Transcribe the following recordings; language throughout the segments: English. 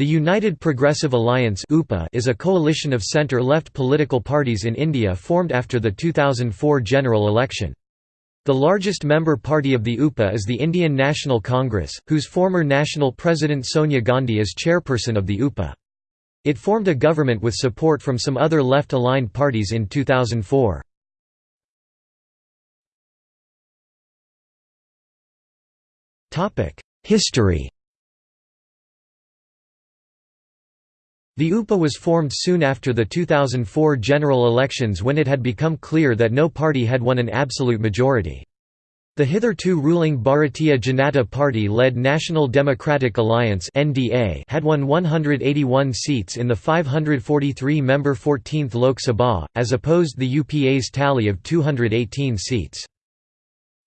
The United Progressive Alliance is a coalition of centre-left political parties in India formed after the 2004 general election. The largest member party of the UPA is the Indian National Congress, whose former national president Sonia Gandhi is chairperson of the UPA. It formed a government with support from some other left-aligned parties in 2004. History The UPA was formed soon after the 2004 general elections when it had become clear that no party had won an absolute majority. The hitherto ruling Bharatiya Janata Party-led National Democratic Alliance (NDA) had won 181 seats in the 543-member 14th Lok Sabha, as opposed to the UPA's tally of 218 seats.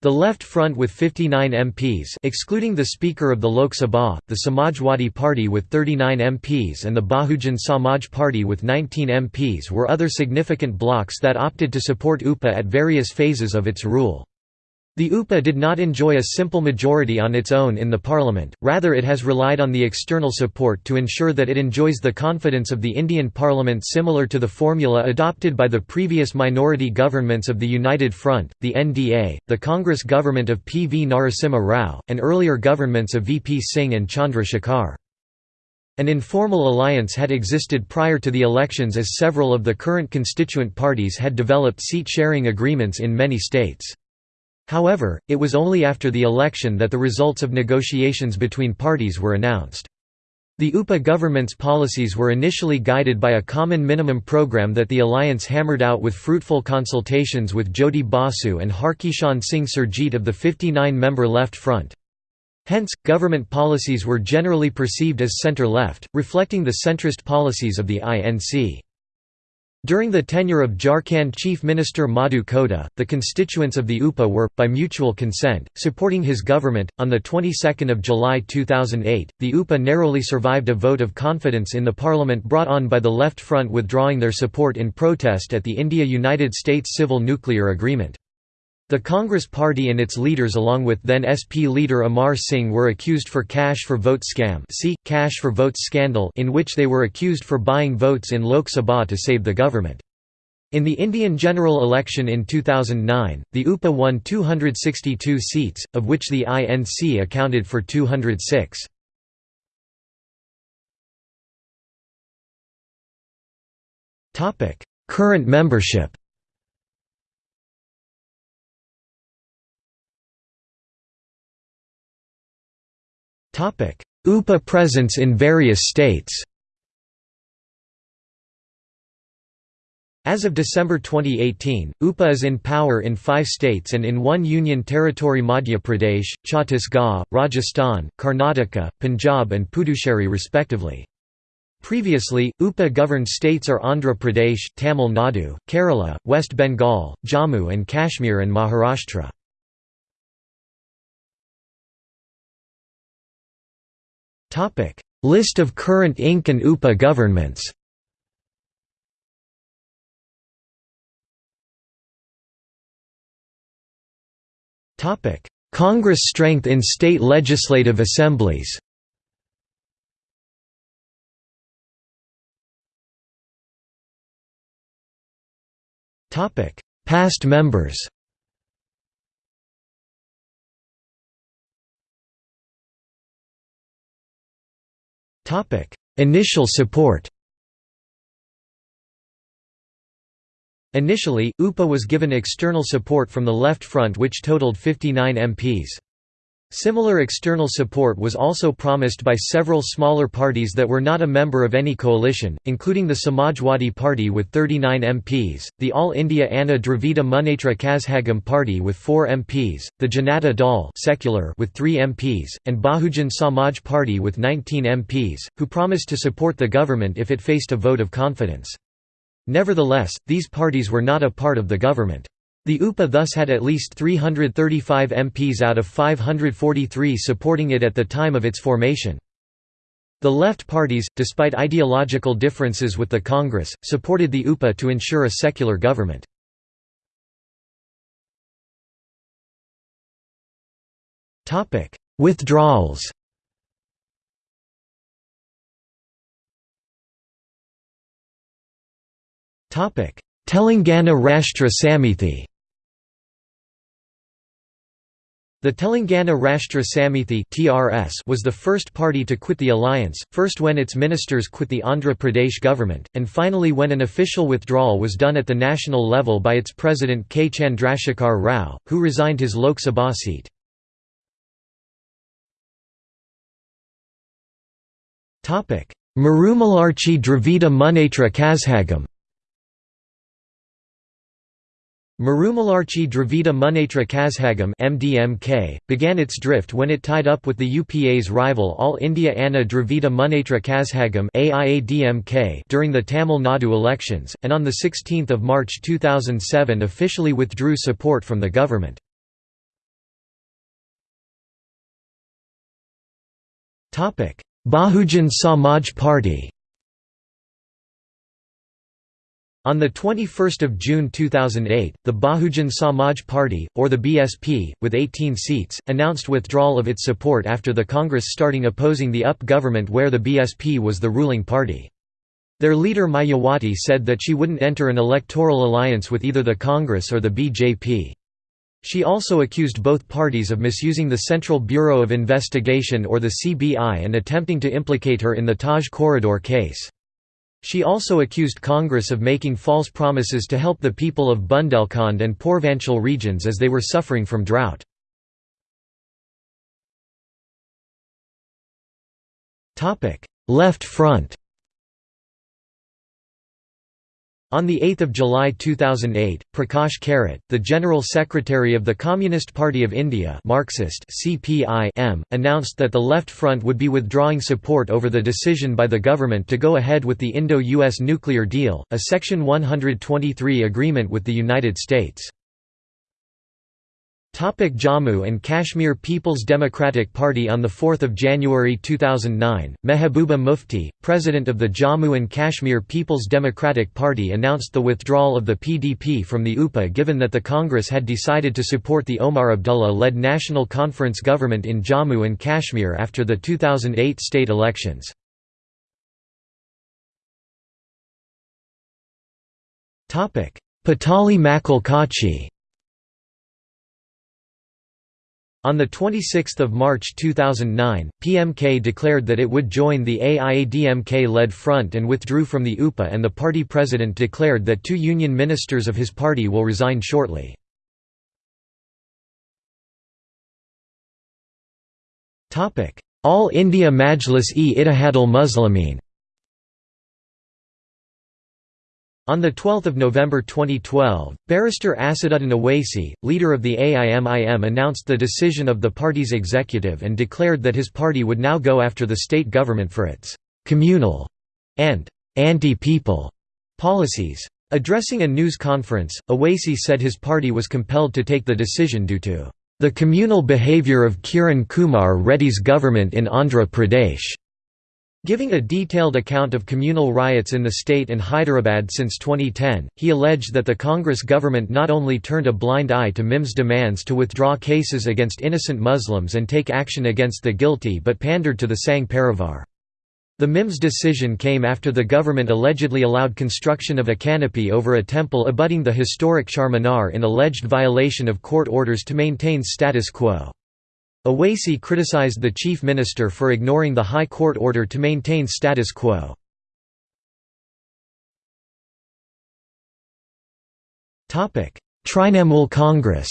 The Left Front with 59 MPs excluding the Speaker of the Lok Sabha, the Samajwadi Party with 39 MPs and the Bahujan Samaj Party with 19 MPs were other significant blocs that opted to support UPA at various phases of its rule. The UPA did not enjoy a simple majority on its own in the parliament, rather it has relied on the external support to ensure that it enjoys the confidence of the Indian parliament similar to the formula adopted by the previous minority governments of the United Front, the NDA, the Congress government of P. V. Narasimha Rao, and earlier governments of V. P. Singh and Chandra Shekhar. An informal alliance had existed prior to the elections as several of the current constituent parties had developed seat-sharing agreements in many states. However, it was only after the election that the results of negotiations between parties were announced. The UPA government's policies were initially guided by a common minimum program that the alliance hammered out with fruitful consultations with Jyoti Basu and Harkishan Singh Surjeet of the 59-member Left Front. Hence, government policies were generally perceived as centre-left, reflecting the centrist policies of the INC. During the tenure of Jharkhand Chief Minister Madhu Koda, the constituents of the UPA were, by mutual consent, supporting his government. On the 22nd of July 2008, the UPA narrowly survived a vote of confidence in the parliament brought on by the Left Front withdrawing their support in protest at the India-United States Civil Nuclear Agreement. The Congress Party and its leaders along with then SP leader Amar Singh were accused for cash for vote scam see, cash for votes scandal in which they were accused for buying votes in Lok Sabha to save the government. In the Indian general election in 2009, the UPA won 262 seats, of which the INC accounted for 206. Current membership UPA presence in various states As of December 2018, UPA is in power in five states and in one union territory Madhya Pradesh, Chhattisgarh, Rajasthan, Karnataka, Punjab and Puducherry respectively. Previously, UPA governed states are Andhra Pradesh, Tamil Nadu, Kerala, West Bengal, Jammu and Kashmir and Maharashtra. List of current INC and UPA governments. Congress strength in state legislative assemblies. Past members Initial support Initially, UPA was given external support from the Left Front which totaled 59 MPs. Similar external support was also promised by several smaller parties that were not a member of any coalition, including the Samajwadi Party with 39 MPs, the All India Anna Dravida Munnetra Kazhagam Party with 4 MPs, the Janata Dal secular with 3 MPs, and Bahujan Samaj Party with 19 MPs, who promised to support the government if it faced a vote of confidence. Nevertheless, these parties were not a part of the government. The UPA thus had at least 335 MPs out of 543 supporting it at the time of its formation. The left parties, despite ideological differences with the Congress, supported the UPA to ensure a secular government. Withdrawals Telangana Rashtra Samithi The Telangana Rashtra Samithi (TRS) was the first party to quit the alliance, first when its ministers quit the Andhra Pradesh government, and finally when an official withdrawal was done at the national level by its president K. Chandrasekhar Rao, who resigned his Lok Sabha seat. Marumalarchi Dravida Munnetra Kazhagam Marumalarchi Dravida Munnetra Kazhagam MDMK, began its drift when it tied up with the UPA's rival All India Anna Dravida Munnetra Kazhagam during the Tamil Nadu elections, and on 16 March 2007 officially withdrew support from the government. Bahujan Samaj Party On 21 June 2008, the Bahujan Samaj Party, or the BSP, with 18 seats, announced withdrawal of its support after the Congress starting opposing the UP government where the BSP was the ruling party. Their leader Mayawati said that she wouldn't enter an electoral alliance with either the Congress or the BJP. She also accused both parties of misusing the Central Bureau of Investigation or the CBI and attempting to implicate her in the Taj Corridor case. She also accused Congress of making false promises to help the people of Bundelkhand and Purvanchal regions as they were suffering from drought. Left Front On 8 July 2008, Prakash Karat, the General Secretary of the Communist Party of India Marxist CPI announced that the Left Front would be withdrawing support over the decision by the government to go ahead with the Indo-US nuclear deal, a Section 123 agreement with the United States. Topic Jammu and Kashmir People's Democratic Party On 4 January 2009, Mehbooba Mufti, president of the Jammu and Kashmir People's Democratic Party announced the withdrawal of the PDP from the UPA given that the Congress had decided to support the Omar Abdullah-led National Conference government in Jammu and Kashmir after the 2008 state elections. Pattali Makkal Katchi On 26 March 2009, PMK declared that it would join the AIADMK-led front and withdrew from the UPA and the party president declared that two union ministers of his party will resign shortly. All India Majlis-e-Ittihadul Muslimin On 12 November 2012, barrister Asaduddin Owaisi, leader of the AIMIM announced the decision of the party's executive and declared that his party would now go after the state government for its «communal» and «anti-people» policies. Addressing a news conference, Owaisi said his party was compelled to take the decision due to «the communal behaviour of Kiran Kumar Reddy's government in Andhra Pradesh» Giving a detailed account of communal riots in the state and Hyderabad since 2010, he alleged that the Congress government not only turned a blind eye to MIM's demands to withdraw cases against innocent Muslims and take action against the guilty but pandered to the Sangh Parivar. The MIMS decision came after the government allegedly allowed construction of a canopy over a temple abutting the historic Charminar in alleged violation of court orders to maintain status quo. Owaisi criticized the chief minister for ignoring the High Court order to maintain status quo. Trinamool Congress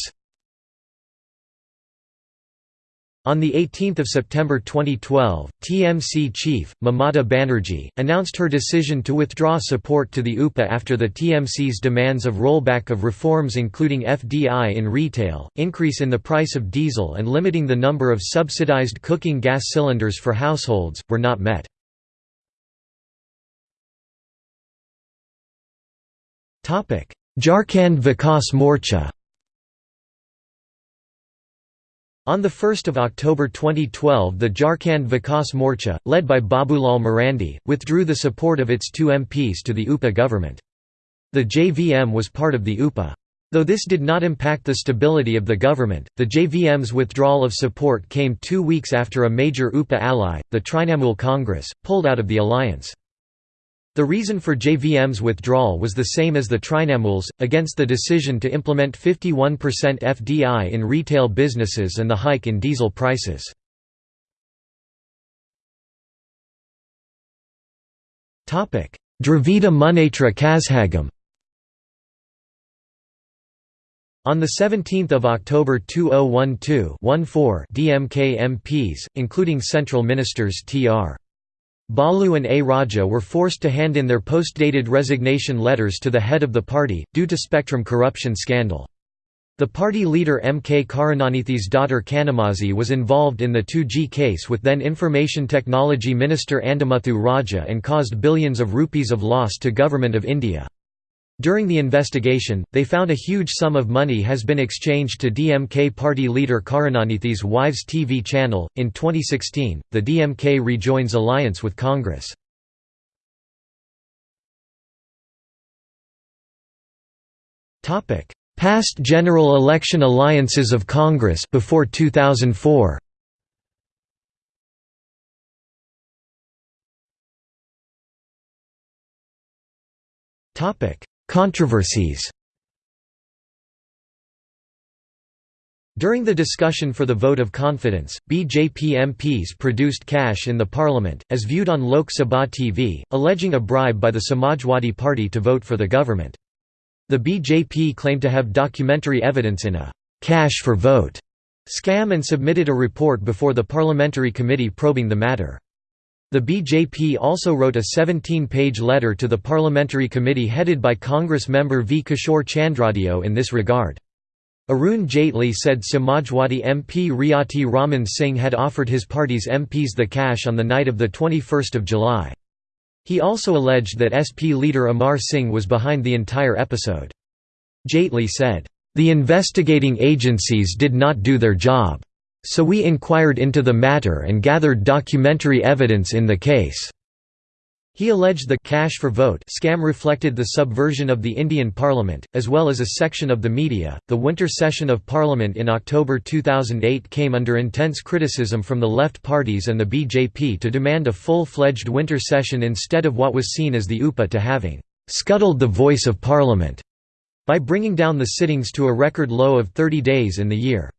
On 18 September 2012, TMC chief, Mamata Banerjee, announced her decision to withdraw support to the UPA after the TMC's demands of rollback of reforms including FDI in retail, increase in the price of diesel and limiting the number of subsidized cooking gas cylinders for households, were not met. Jharkhand Vikas Morcha on 1 October 2012 the Jharkhand Vikas Morcha, led by Babulal Marandi, withdrew the support of its two MPs to the UPA government. The JVM was part of the UPA. Though this did not impact the stability of the government, the JVM's withdrawal of support came two weeks after a major UPA ally, the Trinamool Congress, pulled out of the alliance. The reason for JVM's withdrawal was the same as the Trinamool's, against the decision to implement 51% FDI in retail businesses and the hike in diesel prices. Dravida Munnetra Kazhagam On 17 October 2012 14 DMK MPs, including central ministers Tr. Balu and A. Raja were forced to hand in their post-dated resignation letters to the head of the party, due to Spectrum corruption scandal. The party leader M. K. Karunanidhi's daughter Kanimozhi was involved in the 2G case with then Information Technology Minister Andimuthu Raja and caused billions of rupees of loss to Government of India. During the investigation, they found a huge sum of money has been exchanged to DMK party leader Karunanidhi's wives' TV channel. In 2016, the DMK rejoins alliance with Congress. Topic: Past general election alliances of Congress before 2004. Topic: Controversies During the discussion for the vote of confidence, BJP MPs produced cash in the parliament, as viewed on Lok Sabha TV, alleging a bribe by the Samajwadi Party to vote for the government. The BJP claimed to have documentary evidence in a «cash for vote» scam and submitted a report before the parliamentary committee probing the matter. The BJP also wrote a 17-page letter to the parliamentary committee headed by Congress member V. Kishore Chandradeo in this regard. Arun Jaitley said Samajwadi MP Reoti Raman Singh had offered his party's MPs the cash on the night of 21 July. He also alleged that SP leader Amar Singh was behind the entire episode. Jaitley said, "...the investigating agencies did not do their job. So we inquired into the matter and gathered documentary evidence in the case." He alleged the «cash for vote» scam reflected the subversion of the Indian Parliament, as well as a section of the media. The winter session of Parliament in October 2008 came under intense criticism from the left parties and the BJP to demand a full-fledged winter session instead of what was seen as the UPA to having «scuttled the voice of Parliament» by bringing down the sittings to a record low of 30 days in the year.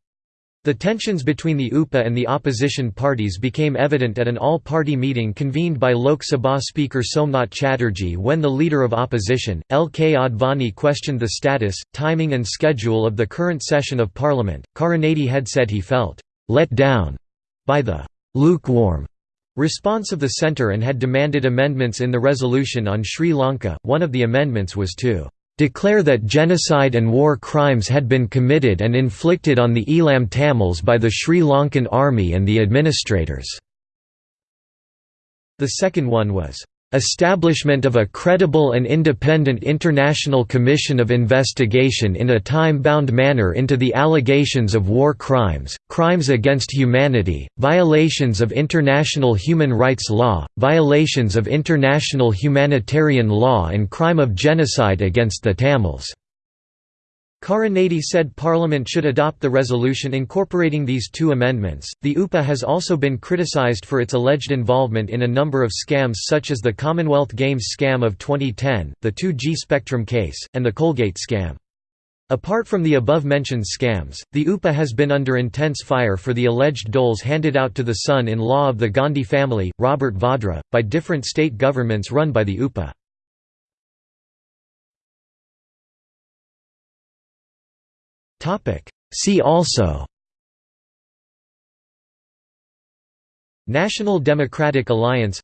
The tensions between the UPA and the opposition parties became evident at an all-party meeting convened by Lok Sabha Speaker Somnath Chatterjee when the leader of opposition, L. K. Advani questioned the status, timing and schedule of the current session of parliament. Karunanidhi had said he felt «let down» by the «lukewarm» response of the centre and had demanded amendments in the resolution on Sri Lanka. One of the amendments was to declare that genocide and war crimes had been committed and inflicted on the Eelam Tamils by the Sri Lankan army and the administrators." The second one was, Establishment of a credible and independent international commission of investigation in a time-bound manner into the allegations of war crimes, crimes against humanity, violations of international human rights law, violations of international humanitarian law and crime of genocide against the Tamils. Karunanidhi said Parliament should adopt the resolution incorporating these two amendments. The UPA has also been criticised for its alleged involvement in a number of scams such as the Commonwealth Games scam of 2010, the 2G Spectrum case, and the Coalgate scam. Apart from the above-mentioned scams, the UPA has been under intense fire for the alleged doles handed out to the son-in-law of the Gandhi family, Robert Vadra, by different state governments run by the UPA. See also. National Democratic Alliance.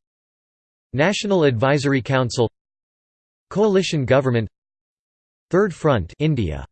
National Advisory Council. Coalition Government. Third Front India